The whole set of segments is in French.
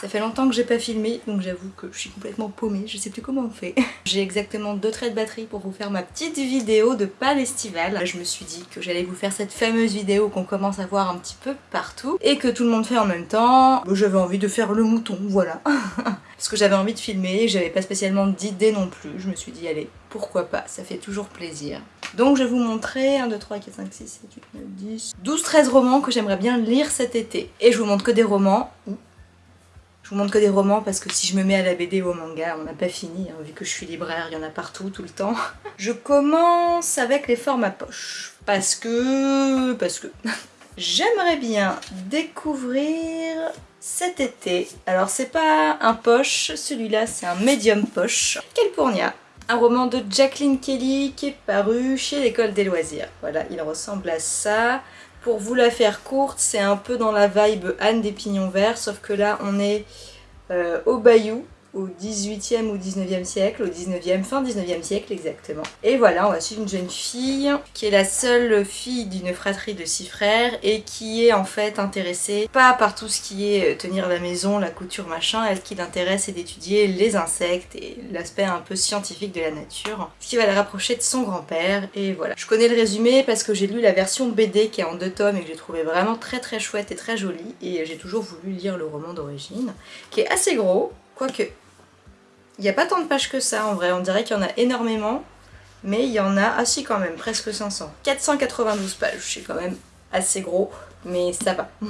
Ça fait longtemps que j'ai pas filmé, donc j'avoue que je suis complètement paumée, je sais plus comment on fait. J'ai exactement deux traits de batterie pour vous faire ma petite vidéo de pas estival. Je me suis dit que j'allais vous faire cette fameuse vidéo qu'on commence à voir un petit peu partout et que tout le monde fait en même temps. J'avais envie de faire le mouton, voilà. Parce que j'avais envie de filmer, j'avais pas spécialement d'idée non plus. Je me suis dit, allez, pourquoi pas, ça fait toujours plaisir. Donc je vais vous montrer 1, 2, 3, 4, 5, 6, 7, 8, 9, 10, 12, 13 romans que j'aimerais bien lire cet été. Et je vous montre que des romans. Je vous montre que des romans parce que si je me mets à la BD ou au manga, on n'a pas fini, hein, vu que je suis libraire, il y en a partout, tout le temps. Je commence avec les formats poche. Parce que... parce que... J'aimerais bien découvrir cet été. Alors c'est pas un poche, celui-là c'est un médium poche. Calpurnia, un roman de Jacqueline Kelly qui est paru chez l'école des loisirs. Voilà, il ressemble à ça. Pour vous la faire courte, c'est un peu dans la vibe Anne des Pignons Verts, sauf que là on est euh, au Bayou, au 18e ou 19e siècle, au 19e, fin 19e siècle exactement. Et voilà, on va suivre une jeune fille qui est la seule fille d'une fratrie de six frères et qui est en fait intéressée pas par tout ce qui est euh, tenir la maison, la couture, machin, elle, qui l'intéresse c'est d'étudier les insectes et l'aspect un peu scientifique de la nature, ce qui va la rapprocher de son grand-père et voilà. Je connais le résumé parce que j'ai lu la version BD qui est en deux tomes et que j'ai trouvé vraiment très très chouette et très jolie et j'ai toujours voulu lire le roman d'origine qui est assez gros, quoique il n'y a pas tant de pages que ça en vrai, on dirait qu'il y en a énormément, mais il y en a, ah si quand même, presque 500. 492 pages, c'est quand même assez gros mais ça va.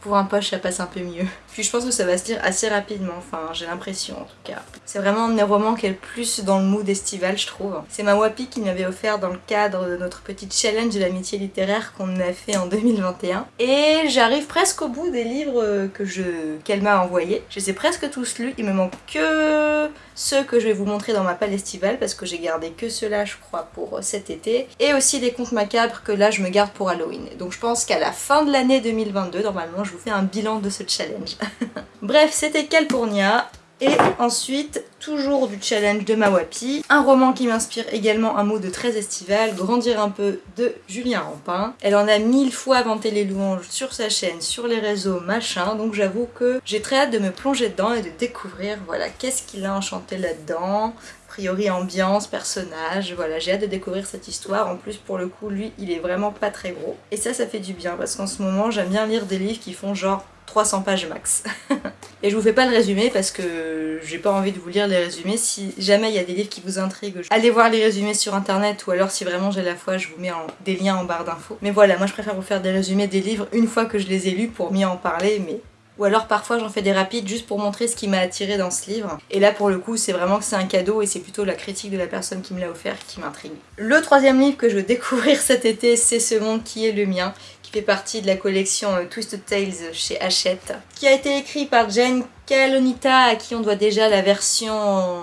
Pour un poche, ça passe un peu mieux. Puis je pense que ça va se lire assez rapidement, enfin j'ai l'impression en tout cas. C'est vraiment un des romans qui est le plus dans le mood estival je trouve. C'est ma Wapi qui m'avait offert dans le cadre de notre petite challenge de l'amitié littéraire qu'on a fait en 2021. Et j'arrive presque au bout des livres que je qu'elle m'a envoyés. Je les ai presque tous lus, il me manque que ceux que je vais vous montrer dans ma palle estivale parce que j'ai gardé que ceux-là je crois pour cet été. Et aussi des contes macabres que là je me garde pour Halloween. Donc je pense qu'à la fin de l'année 2022, normalement, je vous fais un bilan de ce challenge. Bref, c'était Calpurnia. Et ensuite, toujours du challenge de Mawapi, un roman qui m'inspire également un mot de très estival, Grandir un peu de Julien Rampin. Elle en a mille fois vanté les louanges sur sa chaîne, sur les réseaux, machin, donc j'avoue que j'ai très hâte de me plonger dedans et de découvrir, voilà, qu'est-ce qu'il a enchanté là-dedans, priori ambiance, personnage, voilà, j'ai hâte de découvrir cette histoire. En plus, pour le coup, lui, il est vraiment pas très gros. Et ça, ça fait du bien, parce qu'en ce moment, j'aime bien lire des livres qui font genre 300 pages max. et je vous fais pas le résumé parce que j'ai pas envie de vous lire les résumés. Si jamais il y a des livres qui vous intriguent, allez voir les résumés sur internet ou alors si vraiment j'ai la foi, je vous mets des liens en barre d'infos. Mais voilà, moi je préfère vous faire des résumés des livres une fois que je les ai lus pour mieux en parler, mais ou alors parfois j'en fais des rapides juste pour montrer ce qui m'a attiré dans ce livre. Et là pour le coup c'est vraiment que c'est un cadeau et c'est plutôt la critique de la personne qui me l'a offert qui m'intrigue. Le troisième livre que je veux découvrir cet été c'est Ce monde qui est le mien qui fait partie de la collection euh, Twisted Tales chez Hachette qui a été écrit par Jane Calonita à qui on doit déjà la version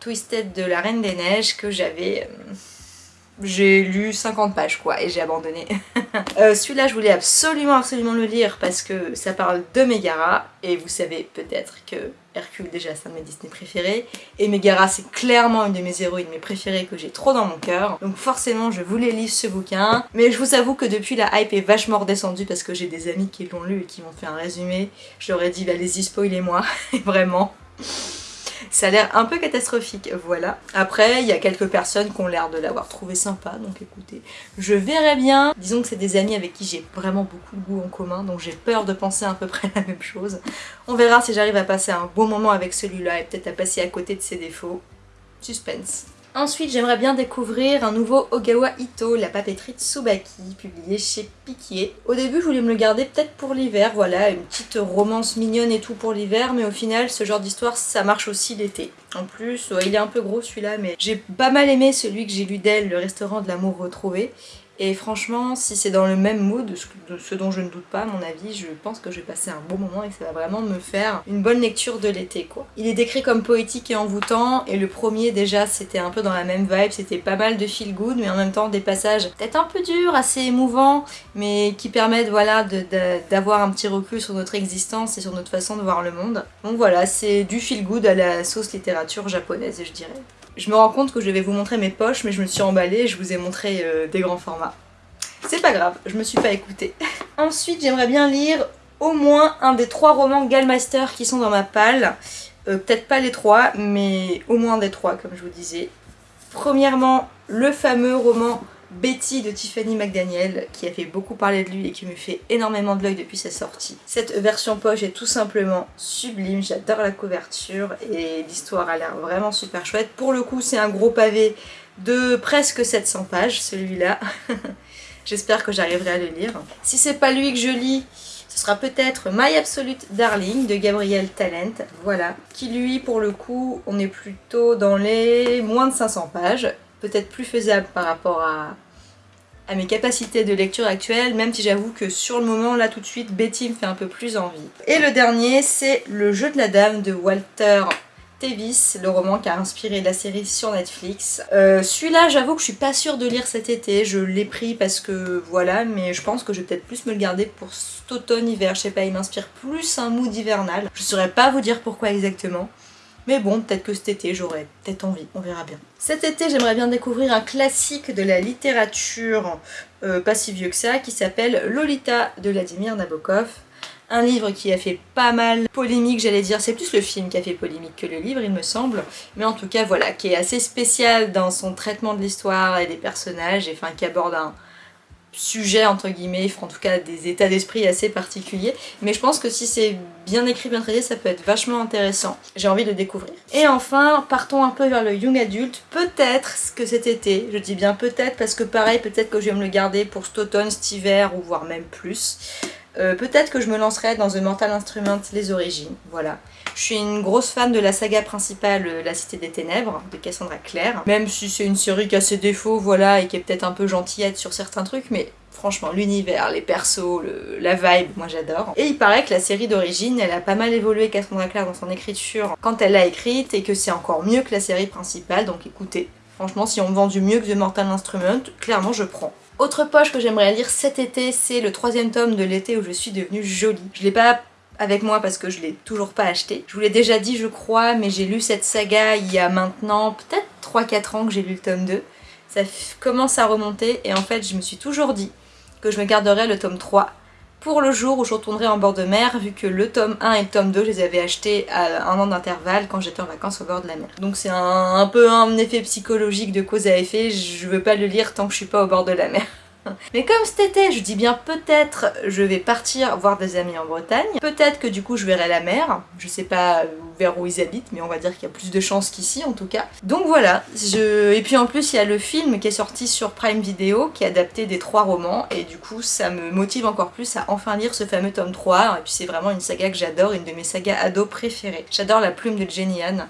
Twisted de la Reine des Neiges que j'avais euh, j'ai lu 50 pages quoi et j'ai abandonné. euh, Celui-là je voulais absolument absolument le lire parce que ça parle de Megara et vous savez peut-être que Hercule déjà c'est un de mes Disney préférés et Megara c'est clairement une de mes héroïnes mes préférées que j'ai trop dans mon cœur. Donc forcément je voulais lire ce bouquin mais je vous avoue que depuis la hype est vachement redescendue parce que j'ai des amis qui l'ont lu et qui m'ont fait un résumé. Je leur ai dit allez-y spoilez-moi vraiment ça a l'air un peu catastrophique, voilà. Après, il y a quelques personnes qui ont l'air de l'avoir trouvé sympa, donc écoutez, je verrai bien. Disons que c'est des amis avec qui j'ai vraiment beaucoup de goût en commun, donc j'ai peur de penser à peu près la même chose. On verra si j'arrive à passer un bon moment avec celui-là et peut-être à passer à côté de ses défauts. Suspense. Ensuite, j'aimerais bien découvrir un nouveau Ogawa Ito, la papeterie de Tsubaki, publié chez Piquier. Au début, je voulais me le garder peut-être pour l'hiver, voilà, une petite romance mignonne et tout pour l'hiver, mais au final, ce genre d'histoire, ça marche aussi l'été. En plus, il est un peu gros celui-là, mais j'ai pas mal aimé celui que j'ai lu d'elle, Le restaurant de l'amour retrouvé. Et franchement, si c'est dans le même mood, ce dont je ne doute pas à mon avis, je pense que je vais passer un bon moment et que ça va vraiment me faire une bonne lecture de l'été quoi. Il est décrit comme poétique et envoûtant et le premier déjà c'était un peu dans la même vibe, c'était pas mal de feel good mais en même temps des passages peut-être un peu durs, assez émouvants mais qui permettent voilà d'avoir un petit recul sur notre existence et sur notre façon de voir le monde. Donc voilà, c'est du feel good à la sauce littérature japonaise je dirais. Je me rends compte que je vais vous montrer mes poches, mais je me suis emballée et je vous ai montré euh, des grands formats. C'est pas grave, je me suis pas écoutée. Ensuite, j'aimerais bien lire au moins un des trois romans Gallmeister qui sont dans ma palle. Euh, peut-être pas les trois, mais au moins des trois, comme je vous disais. Premièrement, le fameux roman Betty de Tiffany McDaniel qui a fait beaucoup parler de lui et qui me fait énormément de l'œil depuis sa sortie. Cette version poche est tout simplement sublime, j'adore la couverture et l'histoire a l'air vraiment super chouette. Pour le coup c'est un gros pavé de presque 700 pages celui-là. J'espère que j'arriverai à le lire. Si c'est pas lui que je lis, ce sera peut-être My Absolute Darling de Gabriel Talent, voilà. Qui lui, pour le coup, on est plutôt dans les moins de 500 pages peut-être plus faisable par rapport à, mes capacités de lecture actuelles, même si j'avoue que sur le moment, là tout de suite, Betty me fait un peu plus envie. Et le dernier, c'est Le jeu de la dame de Walter Tevis, le roman qui a inspiré la série sur Netflix. Euh, celui-là, j'avoue que je suis pas sûre de lire cet été, je l'ai pris parce que voilà, mais je pense que je vais peut-être plus me le garder pour cet automne-hiver, je sais pas, il m'inspire plus un mood hivernal. Je saurais pas vous dire pourquoi exactement. Mais bon, peut-être que cet été, j'aurai peut-être envie, on verra bien. Cet été, j'aimerais bien découvrir un classique de la littérature euh, pas si vieux que ça, qui s'appelle Lolita de Vladimir Nabokov. Un livre qui a fait pas mal polémique, j'allais dire, c'est plus le film qui a fait polémique que le livre, il me semble. Mais en tout cas, voilà, qui est assez spécial dans son traitement de l'histoire et des personnages, et enfin qui aborde un, sujet entre guillemets, en tout cas des états d'esprit assez particuliers, mais je pense que si c'est bien écrit, bien traité, ça peut être vachement intéressant. J'ai envie de découvrir. Et enfin, partons un peu vers le young adulte, peut-être que cet été, je dis bien peut-être parce que pareil, peut-être que je vais me le garder pour cet automne, cet hiver ou voire même plus. Euh, peut-être que je me lancerai dans The Mortal Instrument, les origines, voilà. Je suis une grosse fan de la saga principale euh, La Cité des Ténèbres, de Cassandra Clare. Même si c'est une série qui a ses défauts, voilà, et qui est peut-être un peu gentillette sur certains trucs, mais franchement, l'univers, les persos, la vibe, moi j'adore. Et il paraît que la série d'origine, elle a pas mal évolué Cassandra Clare dans son écriture quand elle l'a écrite, et que c'est encore mieux que la série principale, donc écoutez, franchement, si on me vend du mieux que The Mortal Instrument, clairement je prends. Autre poche que j'aimerais lire cet été, c'est le troisième tome de l'été où je suis devenue jolie. Je l'ai pas avec moi parce que je l'ai toujours pas acheté. Je vous l'ai déjà dit je crois, mais j'ai lu cette saga il y a maintenant peut-être 3-4 ans que j'ai lu le tome 2. Ça commence à remonter et en fait je me suis toujours dit que je me garderais le tome 3 pour le jour où je retournerai en bord de mer, vu que le tome 1 et le tome 2, je les avais achetés à un an d'intervalle quand j'étais en vacances au bord de la mer. Donc c'est un, peu un effet psychologique de cause à effet, je veux pas le lire tant que je suis pas au bord de la mer. Mais comme cet été, je dis bien peut-être, je vais partir voir des amis en Bretagne. Peut-être que du coup je verrai la mer. Je sais pas vers où ils habitent, mais on va dire qu'il y a plus de chances qu'ici en tout cas. Donc voilà. Je... Et puis en plus il y a le film qui est sorti sur Prime Video, qui est adapté des trois romans. Et du coup ça me motive encore plus à enfin lire ce fameux tome 3. Et puis c'est vraiment une saga que j'adore, une de mes sagas ados préférées. J'adore la plume de Jenny Anne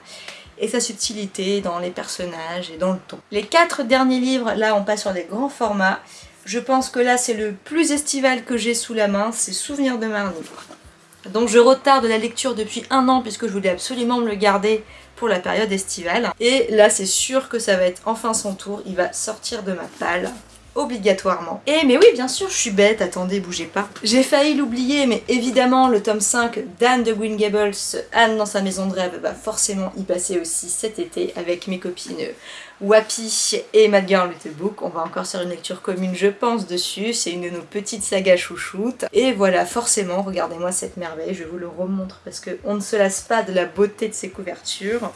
et sa subtilité dans les personnages et dans le ton. Les quatre derniers livres, là on passe sur des grands formats. Je pense que là c'est le plus estival que j'ai sous la main, c'est Souvenir de Marnie. Donc je retarde la lecture depuis un an puisque je voulais absolument me le garder pour la période estivale. Et là c'est sûr que ça va être enfin son tour, il va sortir de ma palle obligatoirement. Et mais oui, bien sûr, je suis bête, attendez, bougez pas. J'ai failli l'oublier, mais évidemment, le tome 5 d'Anne de Green Gables, Anne dans sa maison de rêve, va forcément y passer aussi cet été avec mes copines Wappy et Mad Girl Book. On va encore faire une lecture commune, je pense, dessus. C'est une de nos petites sagas chouchoutes. Et voilà, forcément, regardez-moi cette merveille, je vous le remontre parce qu'on ne se lasse pas de la beauté de ces couvertures.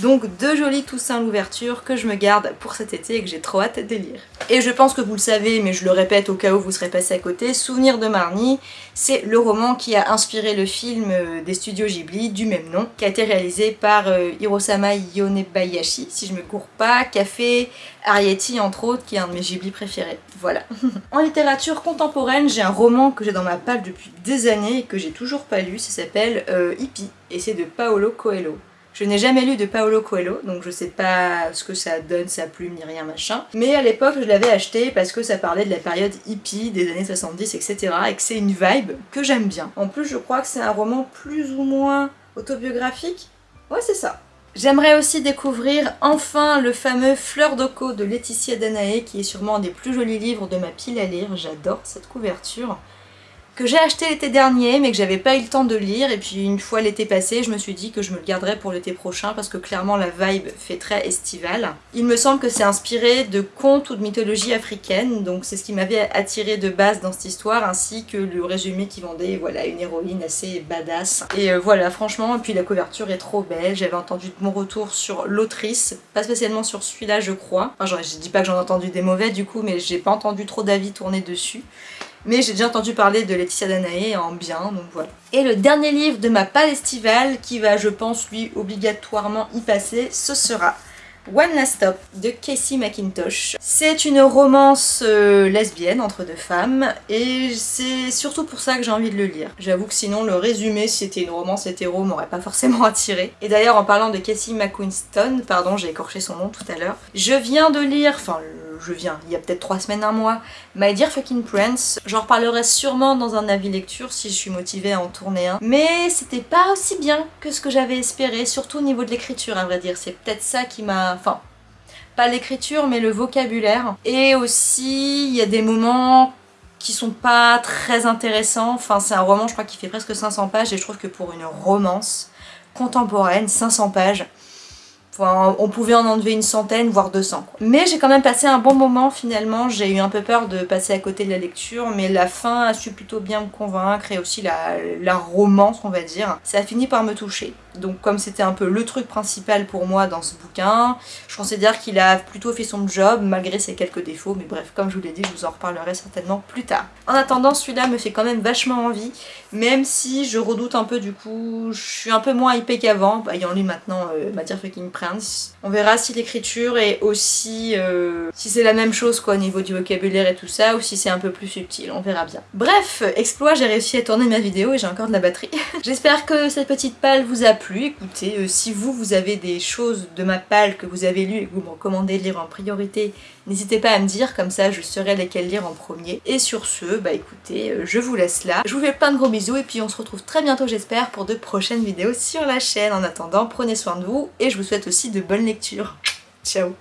Donc deux jolis Toussaint l'ouverture que je me garde pour cet été et que j'ai trop hâte de lire. Et je pense que vous le savez, mais je le répète au cas où vous serez passé à côté, Souvenir de Marnie, c'est le roman qui a inspiré le film euh, des studios Ghibli du même nom, qui a été réalisé par euh, Hirosama Yonebayashi, si je me cours pas, qui a fait Arietti entre autres, qui est un de mes Ghibli préférés. Voilà. en littérature contemporaine, j'ai un roman que j'ai dans ma palle depuis des années et que j'ai toujours pas lu, ça s'appelle euh, Hippie, et c'est de Paolo Coelho. Je n'ai jamais lu de Paolo Coelho, donc je sais pas ce que ça donne, sa plume, ni rien machin. Mais à l'époque, je l'avais acheté parce que ça parlait de la période hippie des années 70, etc. Et que c'est une vibe que j'aime bien. En plus, je crois que c'est un roman plus ou moins autobiographique. Ouais, c'est ça. J'aimerais aussi découvrir enfin le fameux Fleur d'Oco de Laetitia Danae, qui est sûrement un des plus jolis livres de ma pile à lire. J'adore cette couverture. Que j'ai acheté l'été dernier mais que j'avais pas eu le temps de lire. Et puis une fois l'été passé je me suis dit que je me le garderais pour l'été prochain parce que clairement la vibe fait très estivale. Il me semble que c'est inspiré de contes ou de mythologie africaine donc c'est ce qui m'avait attiré de base dans cette histoire ainsi que le résumé qui vendait voilà une héroïne assez badass. Et euh, voilà franchement et puis la couverture est trop belle. J'avais entendu de mon retour sur l'autrice. Pas spécialement sur celui-là je crois. Enfin je dis pas que j'en ai entendu des mauvais du coup mais j'ai pas entendu trop d'avis tourner dessus mais j'ai déjà entendu parler de Laetitia Danae en bien, donc voilà. Et le dernier livre de ma palle estivale, qui va je pense lui obligatoirement y passer, ce sera One Last Stop de Casey McIntosh. C'est une romance euh, lesbienne entre deux femmes et c'est surtout pour ça que j'ai envie de le lire. J'avoue que sinon le résumé si c'était une romance hétéro m'aurait pas forcément attiré. Et d'ailleurs en parlant de Casey McQuiston, pardon j'ai écorché son nom tout à l'heure, je viens de lire, enfin je viens, il y a peut-être trois semaines, un mois, My Dear Fucking Prince. J'en reparlerai sûrement dans un avis lecture si je suis motivée à en tourner un. Mais c'était pas aussi bien que ce que j'avais espéré, surtout au niveau de l'écriture à vrai dire. C'est peut-être ça qui m'a... Enfin, pas l'écriture mais le vocabulaire. Et aussi, il y a des moments qui sont pas très intéressants. Enfin, c'est un roman, je crois, qui fait presque 500 pages et je trouve que pour une romance contemporaine, 500 pages, on pouvait en enlever une centaine, voire 200. Mais j'ai quand même passé un bon moment finalement, j'ai eu un peu peur de passer à côté de la lecture, mais la fin a su plutôt bien me convaincre et aussi la, la romance on va dire, ça a fini par me toucher. Donc comme c'était un peu le truc principal pour moi dans ce bouquin, je considère qu'il a plutôt fait son job malgré ses quelques défauts, mais bref, comme je vous l'ai dit, je vous en reparlerai certainement plus tard. En attendant, celui-là me fait quand même vachement envie, même si je redoute un peu du coup, je suis un peu moins hypée qu'avant, ayant lu maintenant euh, Fucking Prince. On verra si l'écriture est aussi... Euh, si c'est la même chose quoi au niveau du vocabulaire et tout ça, ou si c'est un peu plus subtil, on verra bien. Bref, exploit, j'ai réussi à tourner ma vidéo et j'ai encore de la batterie. J'espère que cette petite palle vous a Écoutez, euh, si vous, vous avez des choses de ma palle que vous avez lues et que vous me recommandez de lire en priorité, n'hésitez pas à me dire, comme ça je saurai lesquelles lire en premier. Et sur ce, bah écoutez, euh, je vous laisse là. Je vous fais plein de gros bisous et puis on se retrouve très bientôt j'espère pour de prochaines vidéos sur la chaîne. En attendant, prenez soin de vous et je vous souhaite aussi de bonnes lectures. Ciao